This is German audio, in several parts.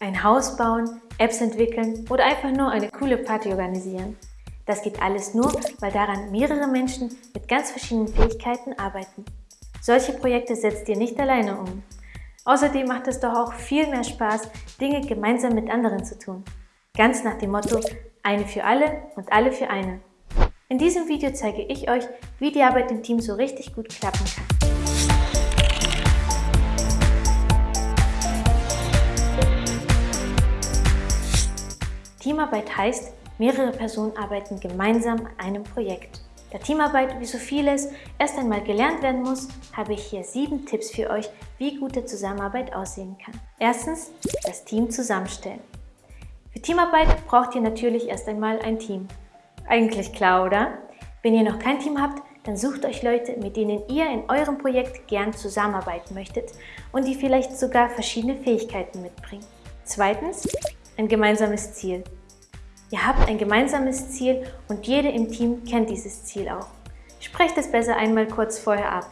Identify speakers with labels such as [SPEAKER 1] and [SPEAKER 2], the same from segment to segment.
[SPEAKER 1] Ein Haus bauen, Apps entwickeln oder einfach nur eine coole Party organisieren. Das geht alles nur, weil daran mehrere Menschen mit ganz verschiedenen Fähigkeiten arbeiten. Solche Projekte setzt ihr nicht alleine um. Außerdem macht es doch auch viel mehr Spaß, Dinge gemeinsam mit anderen zu tun. Ganz nach dem Motto, eine für alle und alle für eine. In diesem Video zeige ich euch, wie die Arbeit im Team so richtig gut klappen kann. Teamarbeit heißt, mehrere Personen arbeiten gemeinsam an einem Projekt. Da Teamarbeit wie so vieles erst einmal gelernt werden muss, habe ich hier sieben Tipps für euch, wie gute Zusammenarbeit aussehen kann. Erstens, das Team zusammenstellen. Für Teamarbeit braucht ihr natürlich erst einmal ein Team. Eigentlich klar, oder? Wenn ihr noch kein Team habt, dann sucht euch Leute, mit denen ihr in eurem Projekt gern zusammenarbeiten möchtet und die vielleicht sogar verschiedene Fähigkeiten mitbringen. Zweitens, ein gemeinsames Ziel. Ihr habt ein gemeinsames Ziel und jede im Team kennt dieses Ziel auch. Sprecht es besser einmal kurz vorher ab.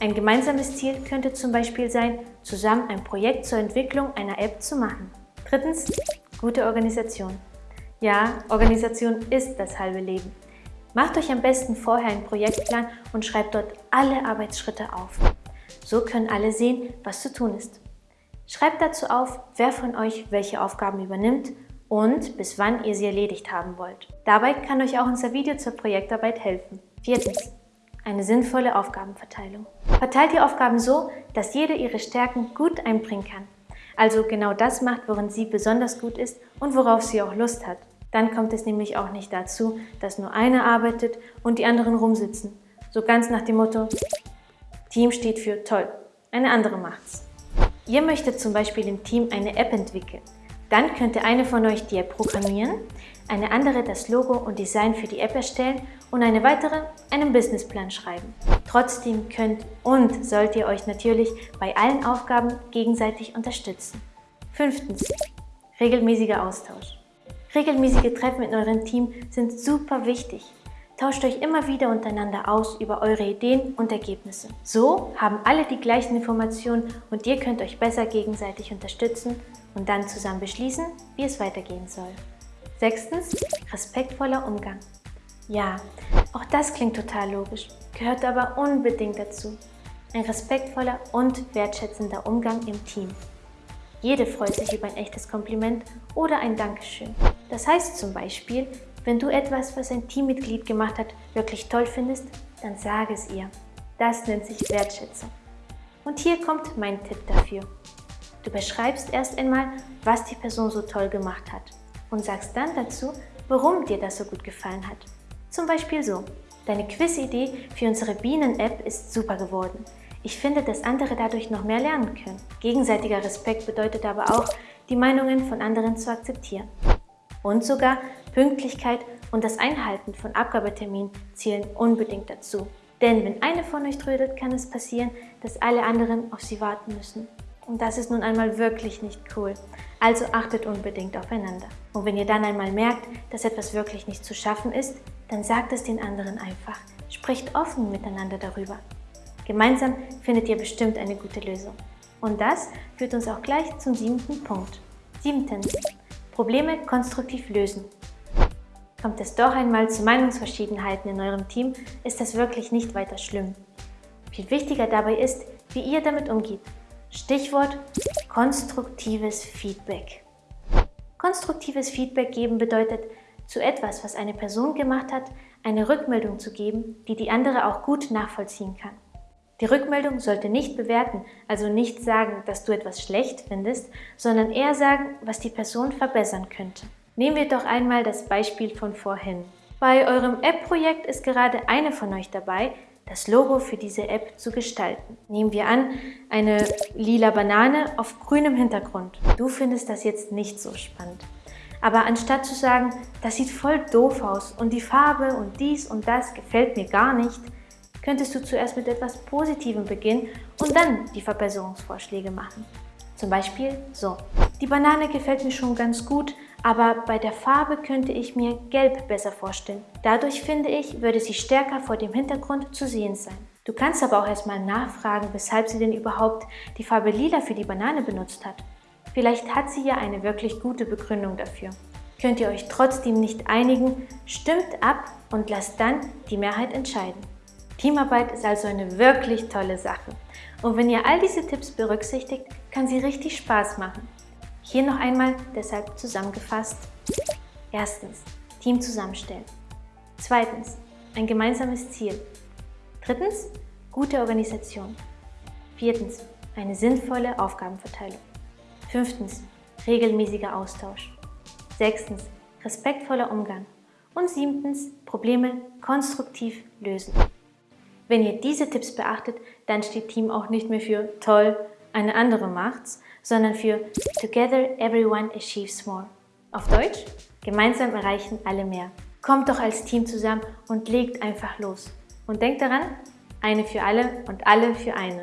[SPEAKER 1] Ein gemeinsames Ziel könnte zum Beispiel sein, zusammen ein Projekt zur Entwicklung einer App zu machen. Drittens, gute Organisation. Ja, Organisation ist das halbe Leben. Macht euch am besten vorher einen Projektplan und schreibt dort alle Arbeitsschritte auf. So können alle sehen, was zu tun ist. Schreibt dazu auf, wer von euch welche Aufgaben übernimmt und bis wann ihr sie erledigt haben wollt. Dabei kann euch auch unser Video zur Projektarbeit helfen. Viertens. Eine sinnvolle Aufgabenverteilung. Verteilt die Aufgaben so, dass jede ihre Stärken gut einbringen kann. Also genau das macht, worin sie besonders gut ist und worauf sie auch Lust hat. Dann kommt es nämlich auch nicht dazu, dass nur einer arbeitet und die anderen rumsitzen. So ganz nach dem Motto, Team steht für toll, eine andere macht's. Ihr möchtet zum Beispiel im Team eine App entwickeln. Dann könnte eine von euch die App programmieren, eine andere das Logo und Design für die App erstellen und eine weitere einen Businessplan schreiben. Trotzdem könnt und sollt ihr euch natürlich bei allen Aufgaben gegenseitig unterstützen. Fünftens. Regelmäßiger Austausch. Regelmäßige Treffen in eurem Team sind super wichtig. Tauscht euch immer wieder untereinander aus über eure Ideen und Ergebnisse. So haben alle die gleichen Informationen und ihr könnt euch besser gegenseitig unterstützen und dann zusammen beschließen, wie es weitergehen soll. Sechstens, respektvoller Umgang. Ja, auch das klingt total logisch, gehört aber unbedingt dazu. Ein respektvoller und wertschätzender Umgang im Team. Jede freut sich über ein echtes Kompliment oder ein Dankeschön. Das heißt zum Beispiel, wenn du etwas, was ein Teammitglied gemacht hat, wirklich toll findest, dann sage es ihr. Das nennt sich Wertschätzung. Und hier kommt mein Tipp dafür. Du beschreibst erst einmal, was die Person so toll gemacht hat und sagst dann dazu, warum dir das so gut gefallen hat. Zum Beispiel so, deine Quiz-Idee für unsere Bienen-App ist super geworden. Ich finde, dass andere dadurch noch mehr lernen können. Gegenseitiger Respekt bedeutet aber auch, die Meinungen von anderen zu akzeptieren. Und sogar Pünktlichkeit und das Einhalten von Abgabeterminen zählen unbedingt dazu. Denn wenn eine von euch trödelt, kann es passieren, dass alle anderen auf sie warten müssen. Und das ist nun einmal wirklich nicht cool. Also achtet unbedingt aufeinander. Und wenn ihr dann einmal merkt, dass etwas wirklich nicht zu schaffen ist, dann sagt es den anderen einfach. Sprecht offen miteinander darüber. Gemeinsam findet ihr bestimmt eine gute Lösung. Und das führt uns auch gleich zum siebten Punkt. Siebtens. Probleme konstruktiv lösen. Kommt es doch einmal zu Meinungsverschiedenheiten in eurem Team, ist das wirklich nicht weiter schlimm. Viel wichtiger dabei ist, wie ihr damit umgeht Stichwort konstruktives Feedback. Konstruktives Feedback geben bedeutet, zu etwas, was eine Person gemacht hat, eine Rückmeldung zu geben, die die andere auch gut nachvollziehen kann. Die Rückmeldung sollte nicht bewerten, also nicht sagen, dass du etwas schlecht findest, sondern eher sagen, was die Person verbessern könnte. Nehmen wir doch einmal das Beispiel von vorhin. Bei eurem App-Projekt ist gerade eine von euch dabei, das Logo für diese App zu gestalten. Nehmen wir an, eine lila Banane auf grünem Hintergrund. Du findest das jetzt nicht so spannend. Aber anstatt zu sagen, das sieht voll doof aus und die Farbe und dies und das gefällt mir gar nicht, könntest du zuerst mit etwas Positivem beginnen und dann die Verbesserungsvorschläge machen. Zum Beispiel so. Die Banane gefällt mir schon ganz gut, aber bei der Farbe könnte ich mir Gelb besser vorstellen. Dadurch finde ich, würde sie stärker vor dem Hintergrund zu sehen sein. Du kannst aber auch erstmal nachfragen, weshalb sie denn überhaupt die Farbe Lila für die Banane benutzt hat. Vielleicht hat sie ja eine wirklich gute Begründung dafür. Könnt ihr euch trotzdem nicht einigen, stimmt ab und lasst dann die Mehrheit entscheiden. Teamarbeit ist also eine wirklich tolle Sache. Und wenn ihr all diese Tipps berücksichtigt, kann sie richtig Spaß machen. Hier noch einmal deshalb zusammengefasst. Erstens, Team zusammenstellen. Zweitens, ein gemeinsames Ziel. Drittens, gute Organisation. Viertens, eine sinnvolle Aufgabenverteilung. Fünftens, regelmäßiger Austausch. Sechstens, respektvoller Umgang. Und siebtens, Probleme konstruktiv lösen. Wenn ihr diese Tipps beachtet, dann steht Team auch nicht mehr für toll, eine andere macht's, sondern für Together everyone achieves more. Auf Deutsch, gemeinsam erreichen alle mehr. Kommt doch als Team zusammen und legt einfach los. Und denkt daran, eine für alle und alle für eine.